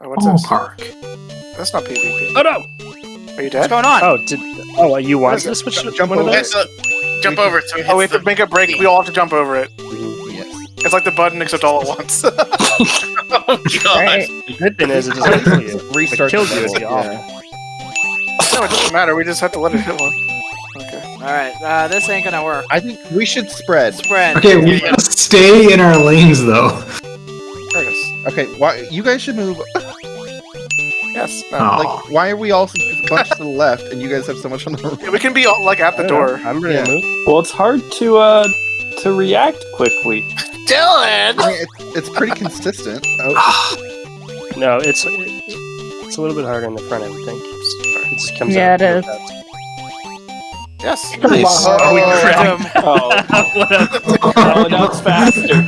Oh, what's Oh, this? park. That's not PvP. Oh no! Are you dead? What's going on? Oh, did oh you What want is it? this? Jump one of over. those? Yes, uh, jump over so he Oh, we have to make a break. We all have to jump over it. Yes. It's like the button except all at once. Oh god. Right. The good thing is it doesn't kill you. Restart killed the you is level, yeah. no, it doesn't matter. We just have to let it hit one. Okay. Alright, uh, this ain't gonna work. I think we should spread. Spread. Okay, we gotta stay in our lanes though. There it is. Okay, why you guys should move? Yes. No. Oh. Like, why are we all so much to the left and you guys have so much on the right? Yeah, we can be all, like at the I know. door. I'm ready to move. Well, it's hard to uh to react quickly. Dylan! I mean, it's, it's pretty consistent. Oh, No, it's it's a little bit harder in the front. I would think. It just comes Yeah, out it real is. Yes. Nice. Oh, we Oh, cracked. um, Oh, What a- oh, now it's faster.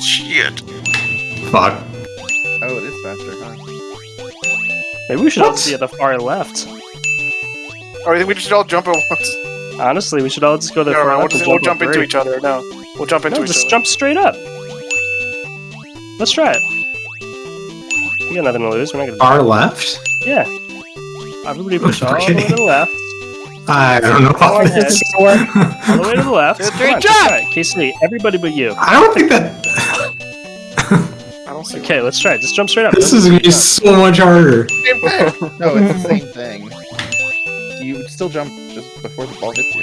Shit. Fuck. oh, it is faster, huh? Maybe we should all What? be at the far left. Or I think we should all jump at once. Honestly, we should all just go to the No, far no, we'll, left just, we'll jump into each other. No, we'll jump into No, each just other. jump straight up. Let's try it. We got nothing to lose. We're not gonna. Far left? Yeah. Everybody push all the way to the left. I don't know Go about ahead. this. All the way to the left. Two, Come on, jump! try it. Casey, everybody but you. I don't think that. I don't see. Okay, let's try it. Just jump straight up. This is gonna be so much harder. Same thing. No, it's the same thing. You would still jump just before the ball hits you.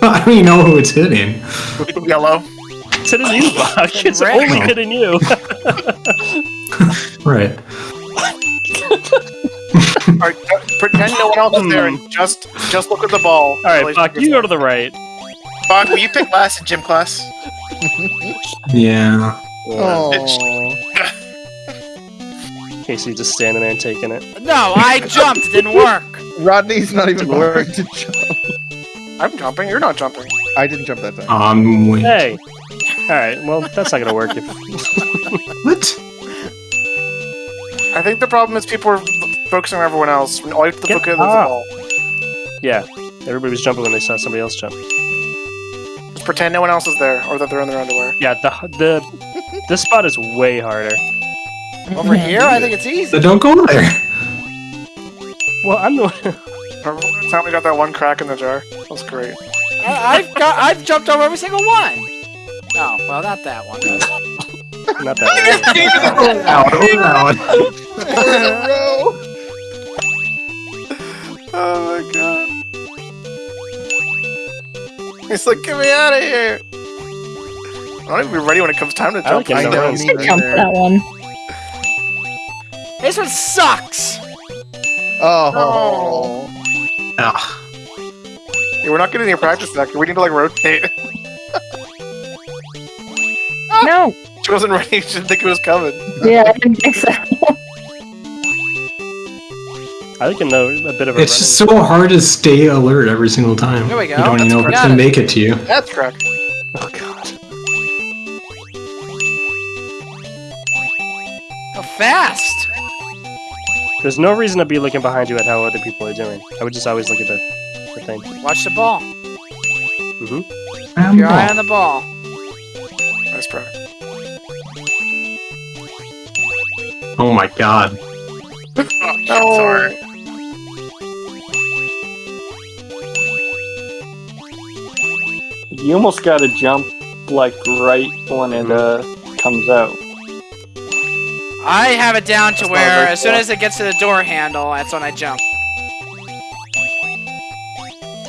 I don't even know who it's hitting. Yellow. It's hitting you, Bach. It's Red. only hitting you. Right. All right, pretend no one else is there and just just look at the ball. All right, Bach, you go to the right. Bach, will you pick last in gym class? Yeah. Oh, Casey just standing there and taking it. no, I jumped. It didn't work. Rodney's not even Didn't work. bothering to jump. I'm jumping. You're not jumping. I didn't jump that time. Um. Wait. Hey. All right. Well, that's not gonna work. If What? I think the problem is people are focusing on everyone else. When all you have to Get look at is the ball. yeah, everybody was jumping when they saw somebody else jump. Just pretend no one else is there, or that they're in their underwear. Yeah, the the this spot is way harder. Over here, I think it's So easy. don't go there. Well, I'm the Remember the time we got that one crack in the jar? That was great. I, I've got, I've jumped over every single one. Oh, well, not that one. not that. one. Out. Out. Oh my god. He's like, get me out of here! I don't even be ready when it comes time to I like jump. it. I know. Me me I jumped neither. that one. This one sucks. Oh. Ah. Yeah, we're not getting any practice back. We need to like rotate. No. She wasn't ready. She didn't think it was coming. Yeah, I didn't think so. I think a, no, a bit of a. It's just so hard to stay alert every single time. Here we go. You don't even know if it's gonna it. make it to you. That's correct. Oh fast? There's no reason to be looking behind you at how other people are doing. I would just always look at the, the thing. Watch the ball. Mm-hmm. Your eye on the ball. Nice try. Oh my god. Oh, No. sorry. You almost got to jump like right when it uh comes out. I have it down to where as soon as it gets to the door handle, that's when I jump.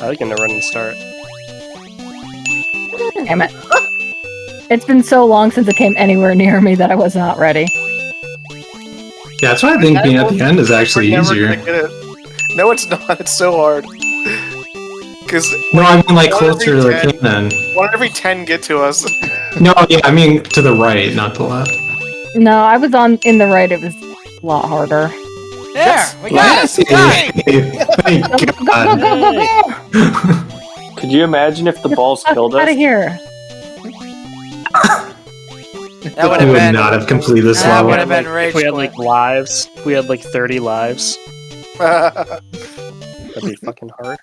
I like in the run and start. Damn it. It's been so long since it came anywhere near me that I was not ready. Yeah, that's why I think being at the end is actually easier. it. No, it's not. It's so hard. Because No, I mean like closer to every the cannon. one in every ten get to us. No, yeah, I mean to the right, not the left. No, I was on in the right. It was a lot harder. There, we got it. We got it. Thank Go, go, go, go, go, go! Could you imagine if the balls killed Out us? of here. That would I have would been. not have completed this That level. would have been If rage we had like lives, if we had like 30 lives, that'd be fucking hard.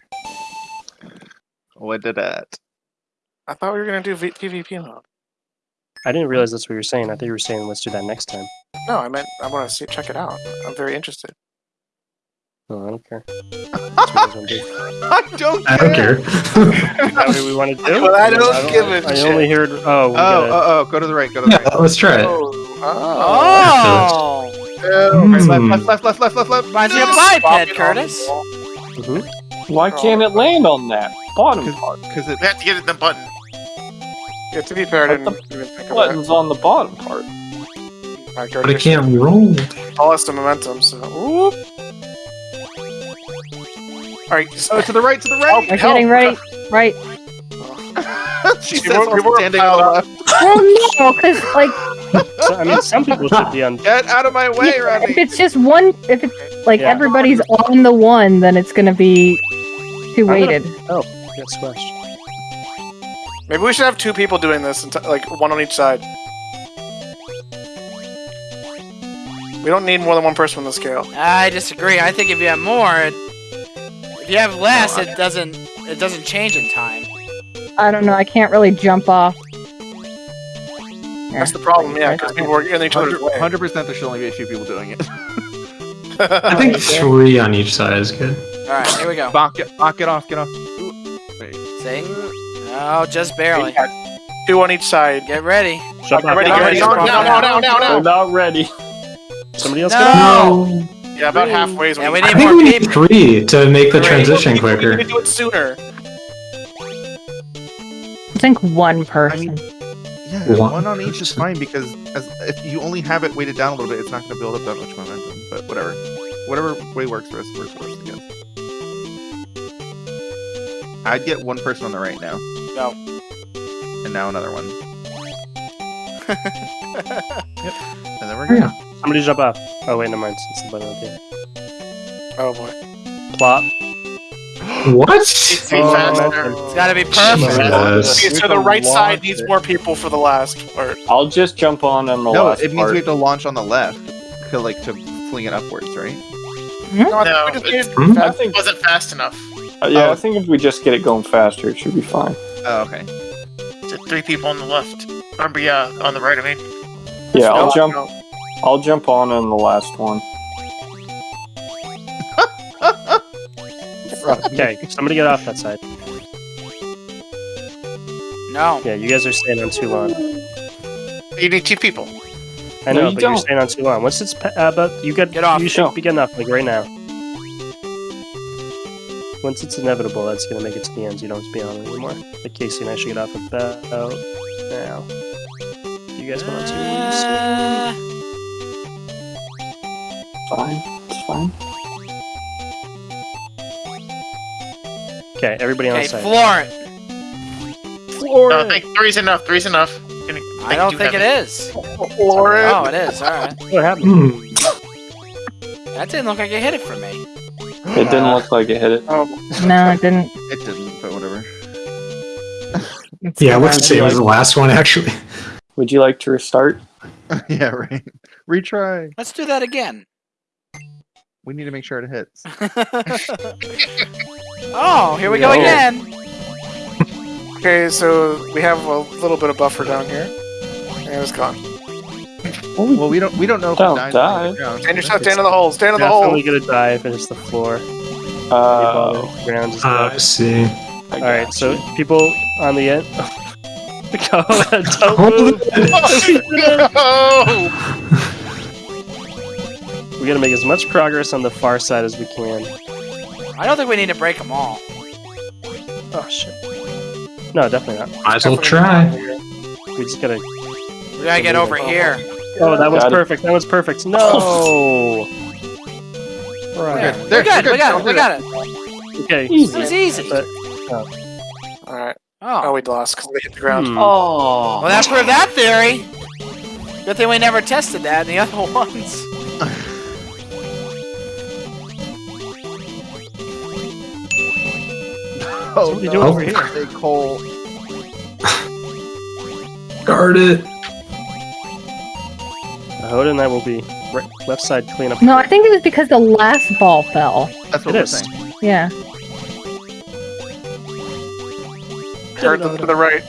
What did that? I thought we were gonna do v- PvP mode. I didn't realize that's what you were saying. I thought you were saying let's do that next time. No, I meant I want to see check it out. I'm very interested. No, I don't care. That's what you guys wanna do. I don't. I don't care. Is that what we want to do? But I don't give a I shit. only heard. Oh, Oh, gotta- oh, oh, go to the right. Go to the yeah, right. let's try it. Oh. Oh! Hmm. Left, left, left, left, left, left, left. Reminds me of Swap biped, Curtis. on the wall. Mhm. Why can't it land on that bottom part? Because it. We have to get it the button. Yeah, to be fair, I But didn't even think of. Button's on the bottom part. My But it can't roll. Tallest of momentum, so. Whoop. Alright, Oh, to the right, to the right. I'm getting right, right. she We says we were standing on piled the up. left. Well, no, because like So, I mean, some people should be on. Get out of my way, if Rodney. it's just one, if it's like Yeah. everybody's on the one, then it's gonna be too I'm gonna- weighted. Oh, Get squashed. Maybe we should have two people doing this, like one on each side. We don't need more than one person on the scale. I disagree. I think if you have more, it, if you have less, it doesn't it doesn't change in time. I don't know. I can't really jump off. That's the problem, yeah, because people are in each other's way. Hundred percent, there should only be a few people doing it. I think three on each side is good. All right, here we go. Bonk it, bonk it off, get off. Ooh, wait. See? Oh, just barely. Two on each side. Get ready. Shut Get up. ready, Get get ready, ready. No, ready. no, no, no, no, We're no. not ready. Somebody else No. get. No. Yeah, about halfway is Yeah, we you- need I think more we need three to make the Three. transition We quicker. need to do it sooner. I think one person. mean- Yeah, One. one on each is fine because as, if you only have it weighted down a little bit, it's not going to build up that much momentum. But whatever, whatever way works for us works for us. Again, I'd get one person on the right now. Go. And now another one. yep. And then we're good. Yeah. good. Somebody jump off. Oh wait, never mind. It's the button up here. Oh boy. Plop. What? Needs to be Oh, faster. It's got to be perfect. Jesus. Okay, so the right side needs more people for the last part. I'll just jump on on the No, last it means part. we have to launch on the left, to like to fling it upwards, right? No, I No, think we just it's- Hmm? I think, It wasn't fast enough. uh, yeah, Oh. I think if we just get it going faster, it should be fine. Oh, okay. To three people on the left. Or yeah, on the right. I mean. Yeah, I'll No, jump. no. I'll jump on on the last one. Okay, somebody get off that side. No. Yeah, you guys are staying on too long. You need two people. I No, know, you but don't. you're staying on too long. Once it's uh, about you get Get off. You should No. be getting off like right now. Once it's inevitable, that's gonna make it to the end. You don't have to be on anymore. Like Casey and I should get off about now. You guys want to? Uh, Fine, it's fine. Okay, everybody on okay, side. floor it. No, I think three's enough. Three's enough. Gonna I don't two think it heavy. is. Oh, it is. All right. What happened? Hmm. That didn't look like it hit it for me. It didn't uh, look like it hit it. Oh. No, it didn't. It didn't, but whatever. Yeah, fine. let's say it was the last one actually. Would you like to restart? yeah, right. Retry. Let's do that again. We need to make sure it hits. oh, here we go again. Okay, so we have a little bit of buffer down here. And it's gone. Well, we don't we don't know if Don't it died die. on the ground. Stand yourself, stand in the hole, stand in the hole. Definitely gonna die if it hits the floor. Uh, the ground Uh. I see. All right, so people on the end. Go ahead, don't move. Oh! We gotta make as much progress on the far side as we can. I don't think we need to break them all. Oh shit. No, definitely not. Might as well try. We just gotta. We gotta get over here. Oh, that was Got it. perfect. That was perfect. No. There, Right. we got it. We got it. We got it. Okay. It Easy. was easy. But- Alright. Oh, Oh. we lost because they hit the ground. Hmm. Oh. Well, that proved that theory. Good thing we never tested that in the other ones. Oh, What are you no. doing over here? Big hole. Guard it. Hoda and I will be right, left side cleanup. No, I think it was because the last ball fell. That's what It we're is. saying. Yeah. Turn them to the right.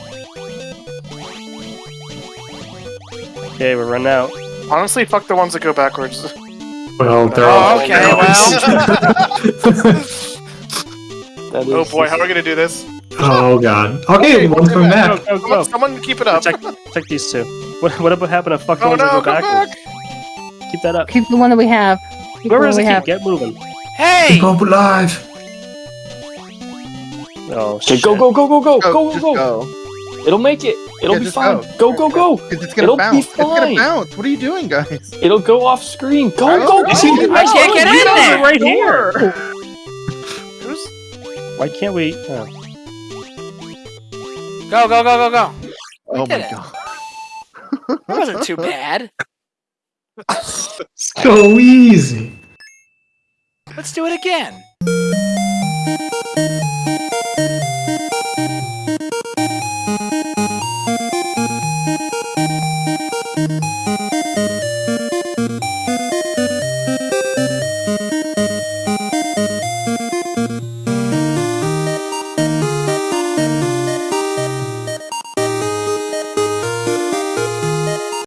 Okay, we're running out. Honestly, fuck the ones that go backwards. Well, they're Oh, all. okay, That oh, is Oh boy, how are we gonna do this? Oh god. Okay, one's coming back. Go, go, Someone, go. someone keep it up. Check, check these two. What, what about happened to fuck oh, the Oh ones that no, go come backwards? back! Keep that up. Keep the one that we have. Keep Whoever does we it keep, have. get moving. Hey! Oh, go live. Oh, shit. go, go, go, go, go, Go, go, go, go. It'll make it. It'll Yeah, be fine. go. Go, go, go. 'Cause it's gonna It'll be bounce. It's gonna bounce. What are you doing, guys? It'll go off screen. Go, I go, go. know. I can't get in there! right here. Why can't we? Oh. Go, go, go, go, go. Oh did my it. god. That wasn't too bad. So easy. Let's do it again.